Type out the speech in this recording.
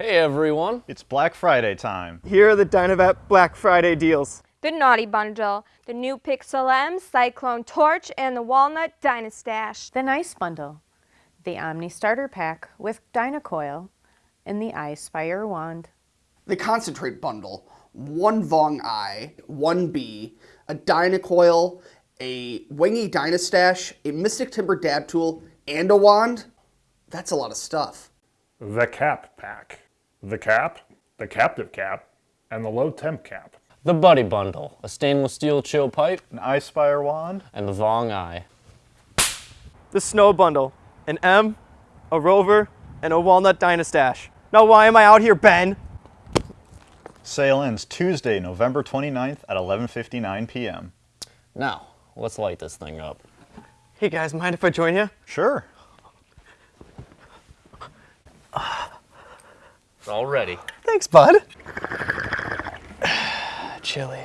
Hey everyone! It's Black Friday time. Here are the DynaVap Black Friday deals. The Naughty Bundle, the new Pixel M, Cyclone Torch, and the Walnut Dynastash. The Nice Bundle, the Omni Starter Pack with Dynacoil, and the iSpire Wand. The Concentrate Bundle, one Vong Eye, one B, a Dynacoil, a Wingy Dynastash, a Mystic Timber Dab Tool, and a wand. That's a lot of stuff. The Cap Pack. The Cap, the Captive Cap, and the Low Temp Cap. The Buddy Bundle, a stainless steel chill pipe, An iSpire wand. and the Vong Eye. The Snow Bundle, an M, a Rover, and a Walnut Dynastash. Now why am I out here, Ben? Sale ends Tuesday, November 29th at 11.59 p.m. Now, let's light this thing up. Hey guys, mind if I join you? Sure. It's all ready. Thanks, bud. Chilly.